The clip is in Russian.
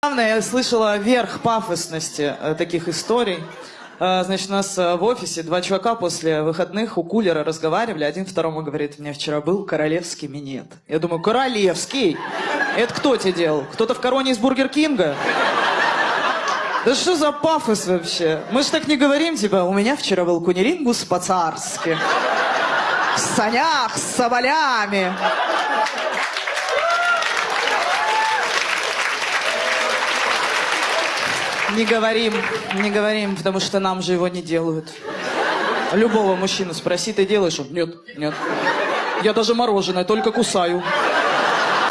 Главное, я слышала верх пафосности э, таких историй. Э, Значит, у нас э, в офисе два чувака после выходных у кулера разговаривали. Один второму говорит, у меня вчера был королевский минет. Я думаю, королевский? Это кто тебе делал? Кто-то в короне из Бургер Кинга? Да что за пафос вообще? Мы же так не говорим, типа, у меня вчера был кунилингус по-царски. В санях с соболями. Не говорим, не говорим, потому что нам же его не делают. Любого мужчину спроси, ты делаешь? Нет, нет. Я даже мороженое только кусаю.